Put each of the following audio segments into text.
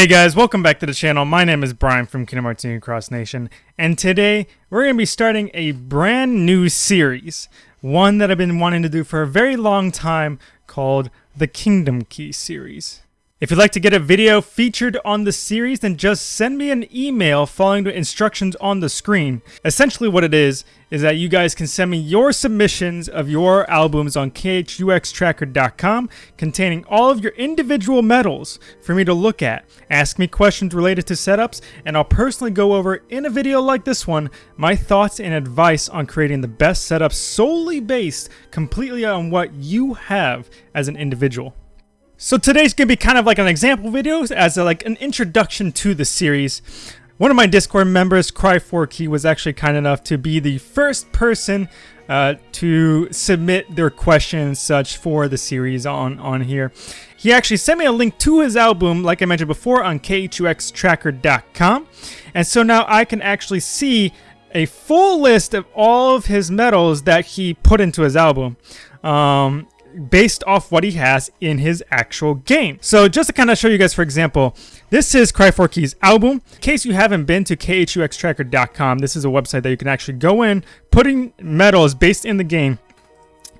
Hey guys, welcome back to the channel. My name is Brian from Kingdom Hearts Union Cross Nation, and today we're going to be starting a brand new series, one that I've been wanting to do for a very long time called the Kingdom Key series. If you'd like to get a video featured on the series, then just send me an email following the instructions on the screen. Essentially what it is, is that you guys can send me your submissions of your albums on khuxtracker.com containing all of your individual medals for me to look at. Ask me questions related to setups, and I'll personally go over in a video like this one my thoughts and advice on creating the best setup solely based completely on what you have as an individual. So today's gonna be kind of like an example video as a, like an introduction to the series. One of my Discord members, Cry4Key, was actually kind enough to be the first person uh, to submit their questions such for the series on, on here. He actually sent me a link to his album, like I mentioned before, on khuxtracker.com. And so now I can actually see a full list of all of his medals that he put into his album. Um, based off what he has in his actual game. So just to kind of show you guys, for example, this is Cry4Key's album. In case you haven't been to khuxtracker.com, this is a website that you can actually go in, putting medals based in the game,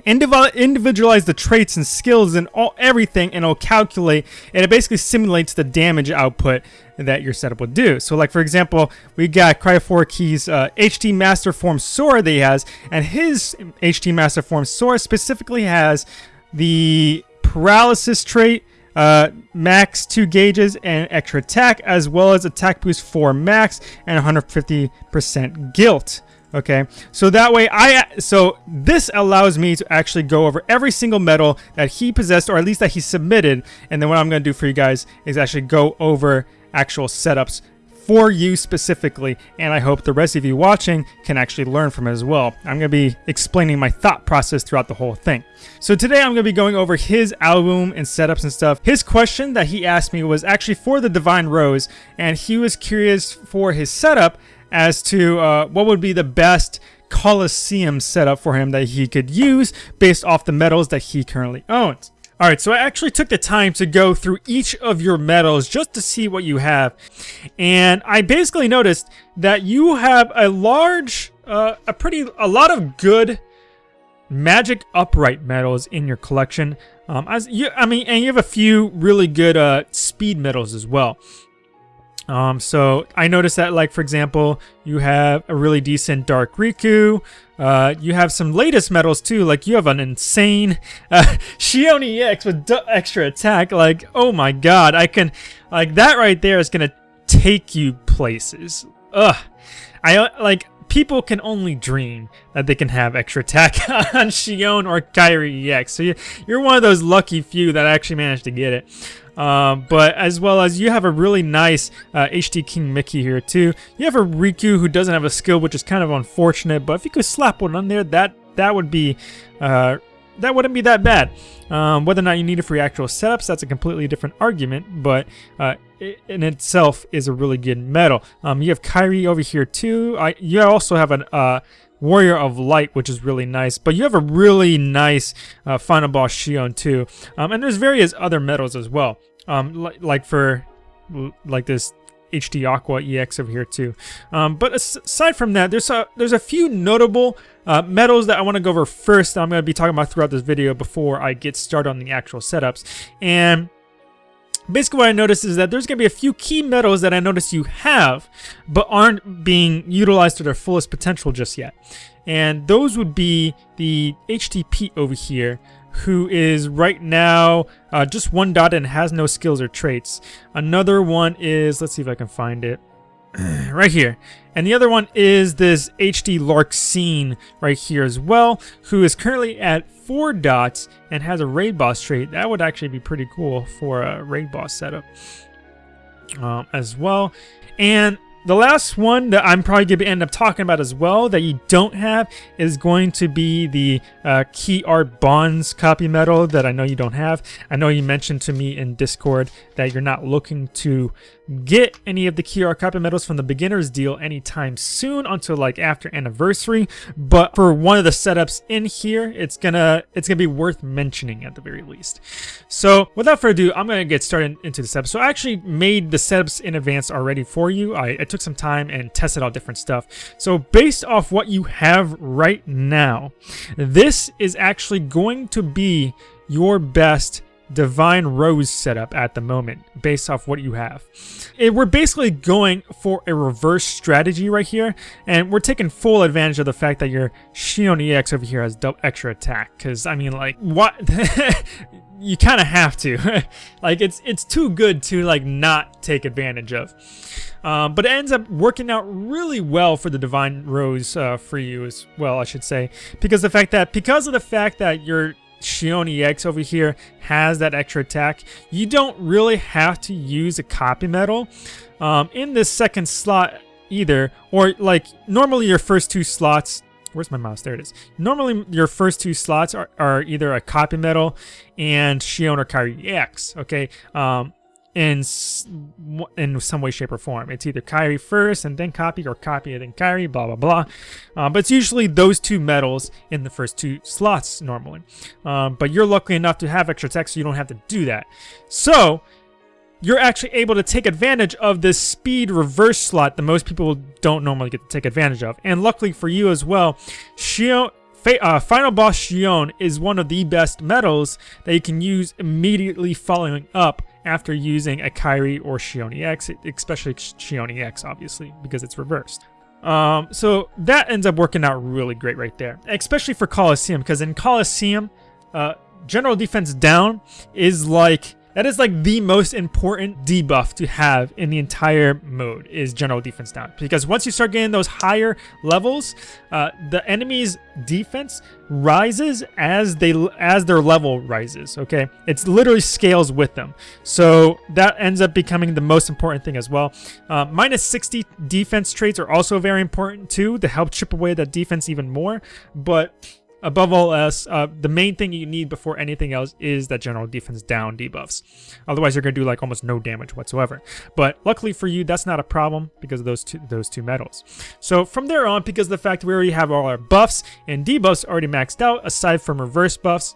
individualize the traits and skills and all everything and it'll calculate and it basically simulates the damage output that your setup would do. So like for example, we got Cry4Key's uh, HD Master Form Sora that he has and his HD Master Form Sora specifically has the paralysis trait, uh, max 2 gauges and extra attack as well as attack boost 4 max and 150% guilt okay so that way I so this allows me to actually go over every single medal that he possessed or at least that he submitted and then what I'm gonna do for you guys is actually go over actual setups for you specifically and I hope the rest of you watching can actually learn from it as well. I'm going to be explaining my thought process throughout the whole thing. So today I'm going to be going over his album and setups and stuff. His question that he asked me was actually for the Divine Rose and he was curious for his setup as to uh, what would be the best Coliseum setup for him that he could use based off the medals that he currently owns. Alright, so I actually took the time to go through each of your medals just to see what you have. And I basically noticed that you have a large, uh, a pretty, a lot of good magic upright medals in your collection. Um, as you, I mean, and you have a few really good uh, speed medals as well. Um, so I noticed that, like, for example, you have a really decent Dark Riku. Uh, you have some latest medals, too. Like, you have an insane uh, Xion EX with extra attack. Like, oh my god. I can... Like, that right there is to take you places. Ugh. I, like, people can only dream that they can have extra attack on Xion or Kairi EX. So you're one of those lucky few that actually managed to get it. Um, but as well as you have a really nice uh, HD King Mickey here too. You have a Riku who doesn't have a skill, which is kind of unfortunate. But if you could slap one on there, that that would be uh, that wouldn't be that bad. Um, whether or not you need it for your actual setups, that's a completely different argument. But uh, it in itself is a really good medal. Um, you have Kairi over here too. I, you also have an uh, Warrior of Light, which is really nice. But you have a really nice uh, Final Boss Xion too. Um, and there's various other medals as well um, like for like this HD Aqua EX over here too. Um, but aside from that, there's a there's a few notable uh, medals that I want to go over first. That I'm going to be talking about throughout this video before I get started on the actual setups. And basically what I noticed is that there's going to be a few key metals that I notice you have, but aren't being utilized to their fullest potential just yet. And those would be the HTP over here, who is right now uh, just one dot and has no skills or traits. Another one is, let's see if I can find it, right here. And the other one is this HD Larxene right here as well, who is currently at four dots and has a raid boss trait. That would actually be pretty cool for a raid boss setup um, as well. And the last one that I'm probably going to end up talking about as well that you don't have is going to be the uh, Key Art Bonds copy medal that I know you don't have. I know you mentioned to me in Discord that you're not looking to get any of the Key Art copy medals from the beginner's deal anytime soon until like after anniversary. But for one of the setups in here, it's gonna it's gonna be worth mentioning at the very least. So without further ado, I'm gonna get started into this episode. So I actually made the setups in advance already for you. I, I took some time and tested out different stuff. So based off what you have right now, this is actually going to be your best Divine Rose setup at the moment based off what you have. And we're basically going for a reverse strategy right here and we're taking full advantage of the fact that your Xion EX over here has extra attack because I mean like what? You kind of have to. Like it's it's too good to like not take advantage of. Um, but it ends up working out really well for the Divine Rose uh, for you as well, I should say, because the fact that because of the fact that your Xion EX over here has that extra attack, you don't really have to use a copy metal um, in this second slot either. Or like normally your first two slots, where's my mouse? There it is. Normally your first two slots are, are either a copy metal and Xion or Kairi EX. Okay. Um, in in some way, shape, or form. It's either Kairi first and then copy, or copy and then Kairi, blah, blah, blah. Uh, but it's usually those two medals in the first two slots normally. Um, but you're lucky enough to have extra tech, so you don't have to do that. So, you're actually able to take advantage of this speed reverse slot that most people don't normally get to take advantage of. And luckily for you as well, Xion, uh, Final Boss Xion is one of the best medals that you can use immediately following up after using a Kairi or Xion EX, especially Xion EX, obviously, because it's reversed. Um, so that ends up working out really great right there, especially for Colosseum, because in Colosseum, uh, general defense down is like that is like the most important debuff to have in the entire mode is general defense down. Because once you start getting those higher levels, uh, the enemy's defense rises as they as their level rises. Okay, it's literally scales with them. So that ends up becoming the most important thing as well. Uh, minus 60 defense traits are also very important too to help chip away that defense even more. But Above all else, uh, the main thing you need before anything else is that general defense down debuffs. Otherwise, you're going to do like almost no damage whatsoever. But luckily for you, that's not a problem because of those two, those two medals. So from there on, because of the fact we already have all our buffs and debuffs already maxed out, aside from reverse buffs,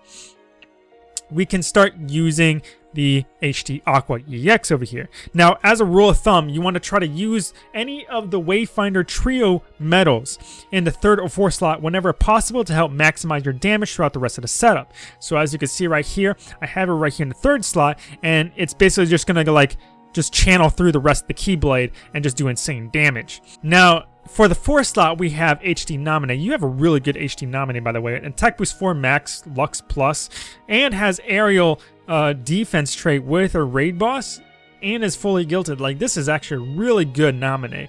we can start using the HD Aqua EX over here. Now, as a rule of thumb, you want to try to use any of the Wayfinder Trio medals in the third or fourth slot whenever possible to help maximize your damage throughout the rest of the setup. So as you can see right here, I have it right here in the third slot, and it's basically just going to like just channel through the rest of the Keyblade and just do insane damage. Now, for the fourth slot, we have HD Naminé. You have a really good HD Naminé, by the way. And Tech Boost 4 Max Lux Plus, and has aerial uh, defense trait with a raid boss, and is fully gilded. Like this is actually a really good Naminé.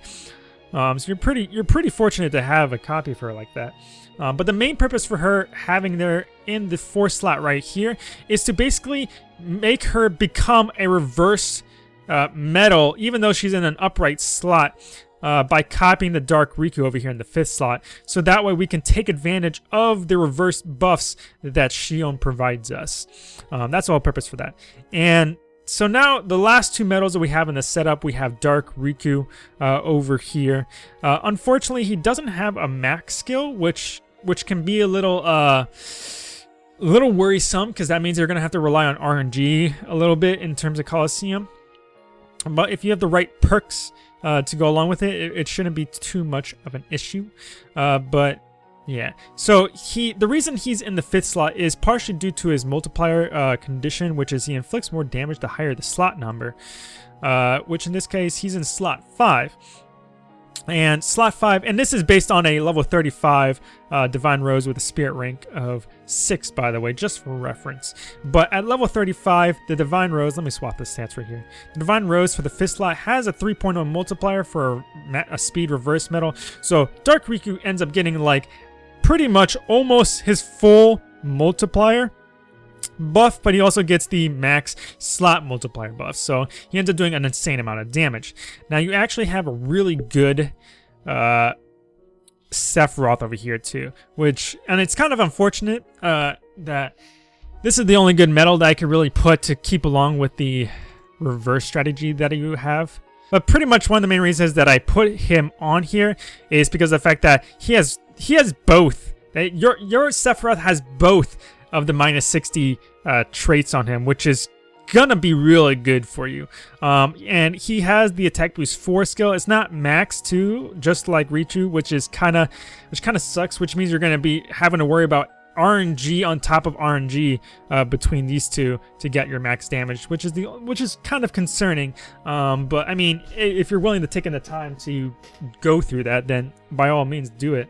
Um, so you're pretty you're pretty fortunate to have a copy of her like that. Um, but the main purpose for her having there in the fourth slot right here is to basically make her become a reverse uh, medal, even though she's in an upright slot uh, by copying the Dark Riku over here in the fifth slot. So that way we can take advantage of the reverse buffs that Xion provides us. Um, that's all purpose for that. And so now the last two medals that we have in the setup, we have Dark Riku uh, over here. Uh, unfortunately, he doesn't have a max skill, which which can be a little uh, a little worrisome because that means you're going to have to rely on RNG a little bit in terms of Colosseum. But if you have the right perks uh, to go along with it, it, it, shouldn't be too much of an issue. Uh, but yeah, so he the reason he's in the fifth slot is partially due to his multiplier uh, condition, which is he inflicts more damage the higher the slot number. Uh, which in this case he's in slot five. And slot 5, and this is based on a level 35 uh, Divine Rose with a spirit rank of 6, by the way, just for reference. But at level 35, the Divine Rose, let me swap the stats right here. The Divine Rose for the 5th slot has a 3.0 multiplier for a, a speed reverse medal. So Dark Riku ends up getting like pretty much almost his full multiplier buff, but he also gets the max slot multiplier buff. So he ends up doing an insane amount of damage. Now you actually have a really good uh, Sephiroth over here too, which, and it's kind of unfortunate uh, that this is the only good metal that I could really put to keep along with the reverse strategy that you have. But pretty much one of the main reasons that I put him on here is because of the fact that he has he has both. Your your Sephiroth has both of the minus 60 uh, traits on him, which is gonna be really good for you. Um, and he has the attack boost 4 skill. It's not max 2, just like Riku, which is kind of which kind of sucks, which means you're gonna be having to worry about RNG on top of RNG uh, between these two to get your max damage, which is the which is kind of concerning. Um, but I mean, if you're willing to take in the time to go through that, then by all means do it.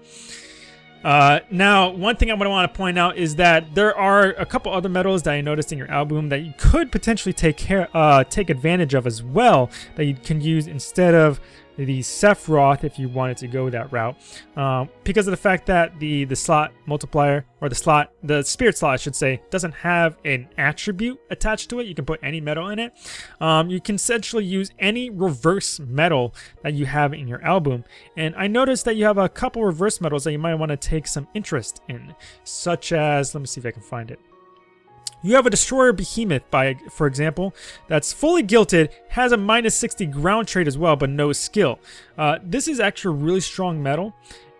Uh, now, one thing I want to point out is that there are a couple other metals that I noticed in your album that you could potentially take care, uh, take advantage of as well that you can use instead of the Sephiroth if you wanted to go that route. Um, because of the fact that the the slot multiplier or the slot the spirit slot I should say doesn't have an attribute attached to it you can put any metal in it. Um, you can essentially use any reverse metal that you have in your album. And I noticed that you have a couple reverse metals that you might want to take some interest in such as let me see if I can find it you have a Destroyer Behemoth, by for example, that's fully gilted, has a minus 60 ground trait as well, but no skill. Uh, this is actually really strong metal,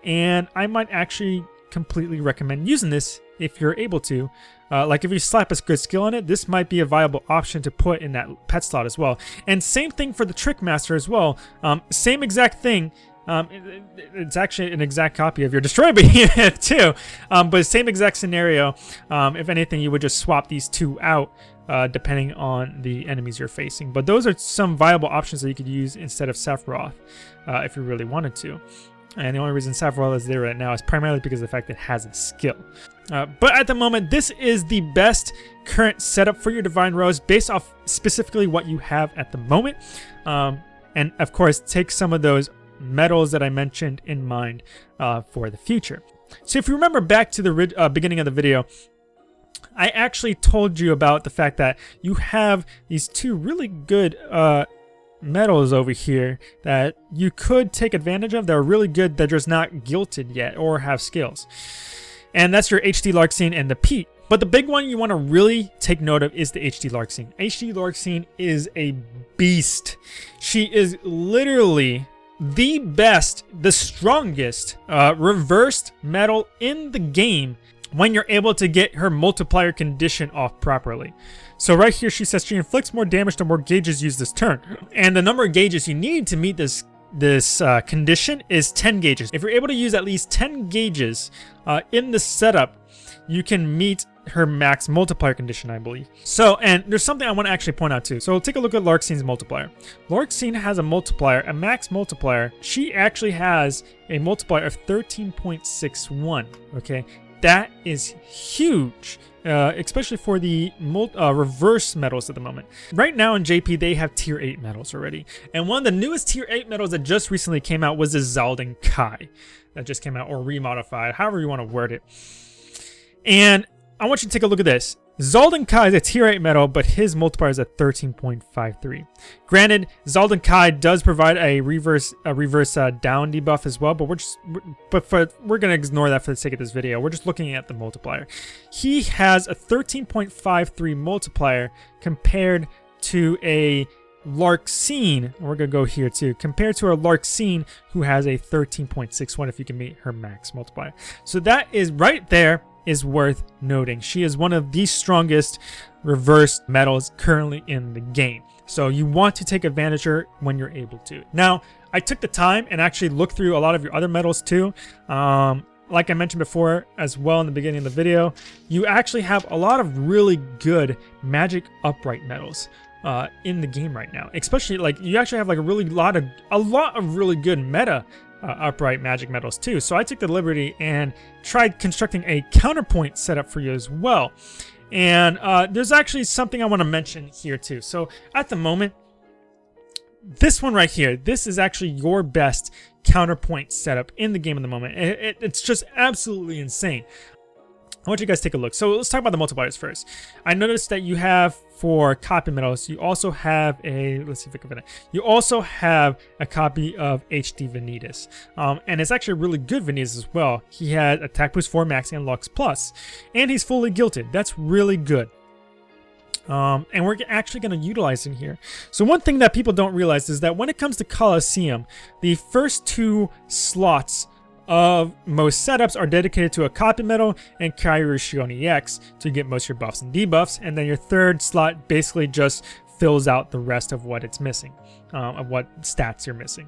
and I might actually completely recommend using this if you're able to. Uh, like if you slap a good skill on it, this might be a viable option to put in that pet slot as well. And same thing for the Trick Master as well. Um, same exact thing. Um, it, it's actually an exact copy of your Destroy Behemoth too, um, but same exact scenario. Um, if anything, you would just swap these two out uh, depending on the enemies you're facing. But those are some viable options that you could use instead of Sephiroth uh, if you really wanted to. And the only reason Sephiroth is there right now is primarily because of the fact that it has a skill. Uh, but at the moment, this is the best current setup for your Divine Rose based off specifically what you have at the moment. Um, and of course, take some of those medals that I mentioned in mind uh, for the future. So if you remember back to the uh, beginning of the video, I actually told you about the fact that you have these two really good uh, medals over here that you could take advantage of. They're really good. They're just not gilted yet or have skills. And that's your HD Larxene and the Pete. But the big one you want to really take note of is the HD Larxene. HD Larxene is a beast. She is literally the best, the strongest uh, reversed metal in the game when you're able to get her multiplier condition off properly. So right here she says she inflicts more damage the more gauges used this turn. And the number of gauges you need to meet this this uh, condition is 10 gauges. If you're able to use at least 10 gauges uh, in the setup, you can meet her max multiplier condition, I believe. So, and there's something I want to actually point out too. So we'll take a look at Larxene's multiplier. Larxene has a multiplier, a max multiplier. She actually has a multiplier of 13.61, okay? That is huge. Uh, especially for the uh, reverse medals at the moment. Right now in JP, they have tier 8 medals already. And one of the newest tier 8 medals that just recently came out was the Xaldin Kai. That just came out, or remodified, however you want to word it. And I want you to take a look at this. Xaldin Kai is a tier 8 medal, but his multiplier is at 13.53. Granted, Xaldin Kai does provide a reverse a reverse uh, down debuff as well, but we're just but for we're gonna ignore that for the sake of this video. We're just looking at the multiplier. He has a 13.53 multiplier compared to a Larxene, we're going to go here too, compared to a Larxene who has a 13.61 if you can meet her max multiplier. So that is right there is worth noting. She is one of the strongest reverse metals currently in the game. So you want to take advantage of her when you're able to. Now, I took the time and actually looked through a lot of your other metals too. Um, like I mentioned before as well in the beginning of the video, you actually have a lot of really good magic upright metals. Uh, in the game right now, especially like you actually have like a really lot of a lot of really good meta uh, upright magic metals too. So I took the liberty and tried constructing a counterpoint setup for you as well. And uh, there's actually something I want to mention here too. So at the moment, this one right here, this is actually your best counterpoint setup in the game at the moment. It, it, it's just absolutely insane. I want you guys to take a look. So let's talk about the multipliers first. I noticed that you have for copy medals, you also have a, let's see if I can find it. You also have a copy of HD Vanitas. Um, and it's actually really good Vanitas as well. He had attack boost 4 max and Lux plus. And he's fully gilted. That's really good. Um, and we're actually going to utilize in here. So one thing that people don't realize is that when it comes to Colosseum, the first two slots of most setups are dedicated to a copy metal and Kairi Xion EX to get most of your buffs and debuffs, and then your third slot basically just fills out the rest of what it's missing, um, of what stats you're missing.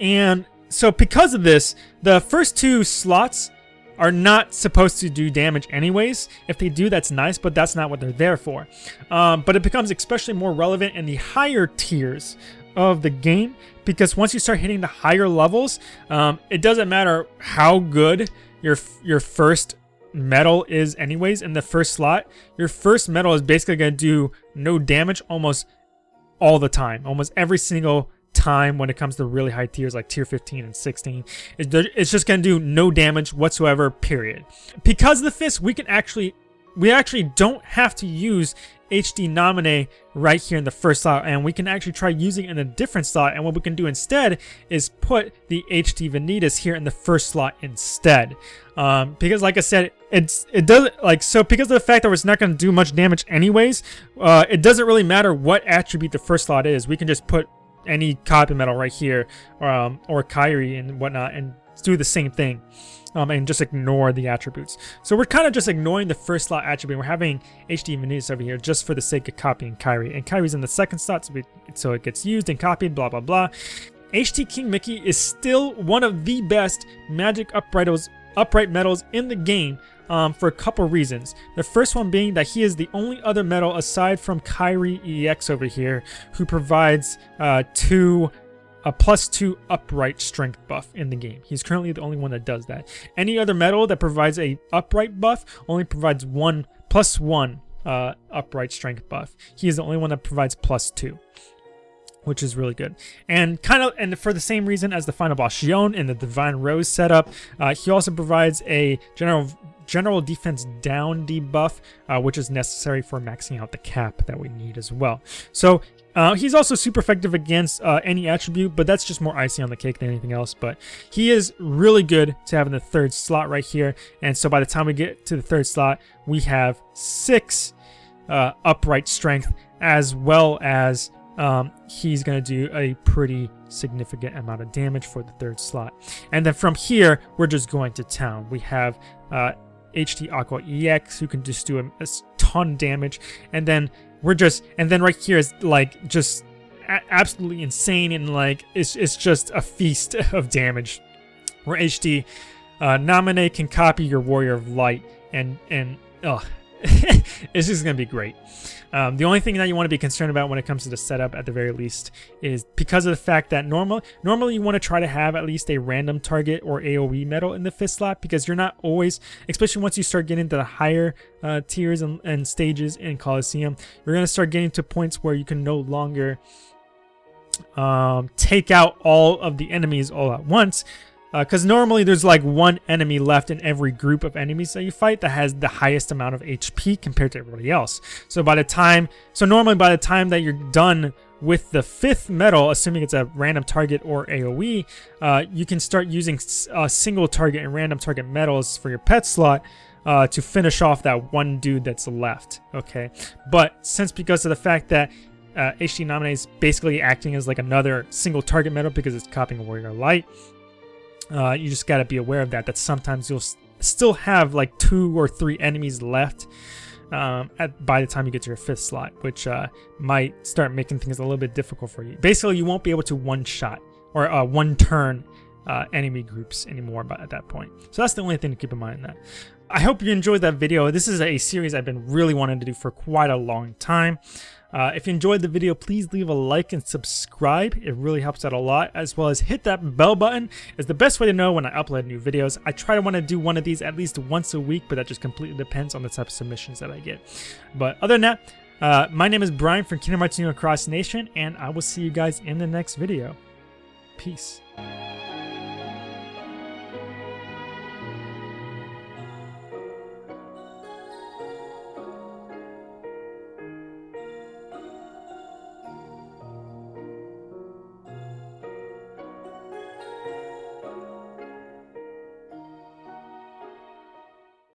And so because of this, the first two slots are not supposed to do damage anyways. If they do, that's nice, but that's not what they're there for. Um, but it becomes especially more relevant in the higher tiers of the game because once you start hitting the higher levels, um, it doesn't matter how good your your first medal is anyways in the first slot. Your first medal is basically going to do no damage almost all the time. Almost every single time when it comes to really high tiers like tier 15 and 16. It's just going to do no damage whatsoever, period. Because of the fist, we can actually we actually don't have to use HD Naminé right here in the first slot and we can actually try using it in a different slot and what we can do instead is put the HD Vanitas here in the first slot instead. Um, because like I said it's it doesn't like so because of the fact that it's not going to do much damage anyways uh, it doesn't really matter what attribute the first slot is. We can just put any copy metal right here um, or Kairi and whatnot and do the same thing um, and just ignore the attributes. So we're kind of just ignoring the first slot attribute. We're having HD Vanitas over here just for the sake of copying Kairi. And Kairi's in the second slot, so, we, so it gets used and copied, blah, blah, blah. HD King Mickey is still one of the best magic uprightos, upright medals in the game um, for a couple reasons. The first one being that he is the only other medal aside from Kairi EX over here who provides uh, two a plus two upright strength buff in the game. He's currently the only one that does that. Any other medal that provides a upright buff only provides one plus one uh, upright strength buff. He is the only one that provides plus two which is really good. And kind of, and for the same reason as the final boss Xion in the Divine Rose setup, uh, he also provides a general general defense down debuff, uh, which is necessary for maxing out the cap that we need as well. So uh, he's also super effective against uh, any attribute, but that's just more icing on the cake than anything else. But he is really good to have in the third slot right here. And so by the time we get to the third slot, we have six uh, upright strength as well as um, he's going to do a pretty significant amount of damage for the third slot. And then from here, we're just going to town. We have HT uh, Aqua EX who can just do a, a ton damage. And then we're just and then right here is like just absolutely insane and like it's, it's just a feast of damage. Where HD uh, Naminé can copy your Warrior of Light and and oh it's just gonna be great. Um, the only thing that you want to be concerned about when it comes to the setup at the very least is because of the fact that normal, normally you want to try to have at least a random target or AoE metal in the fifth slot because you're not always, especially once you start getting to the higher uh, tiers and, and stages in Colosseum, you're going to start getting to points where you can no longer um, take out all of the enemies all at once because uh, normally there's like one enemy left in every group of enemies that you fight that has the highest amount of HP compared to everybody else. So by the time, so normally by the time that you're done with the fifth medal, assuming it's a random target or AoE, uh, you can start using uh, single target and random target medals for your pet slot uh, to finish off that one dude that's left, okay? But since because of the fact that uh, HD Naminé is basically acting as like another single target medal because it's copying Warrior Light, uh, you just got to be aware of that, that sometimes you'll still have like two or three enemies left um, at, by the time you get to your fifth slot, which uh, might start making things a little bit difficult for you. Basically, you won't be able to one-shot or uh, one-turn uh, enemy groups anymore by, at that point. So that's the only thing to keep in mind that. I hope you enjoyed that video. This is a series I've been really wanting to do for quite a long time. Uh, if you enjoyed the video, please leave a like and subscribe. It really helps out a lot, as well as hit that bell button. It's the best way to know when I upload new videos. I try to want to do one of these at least once a week, but that just completely depends on the type of submissions that I get. But other than that, uh, my name is Brian from Kingdom Hearts Union Cross Nation, and I will see you guys in the next video. Peace.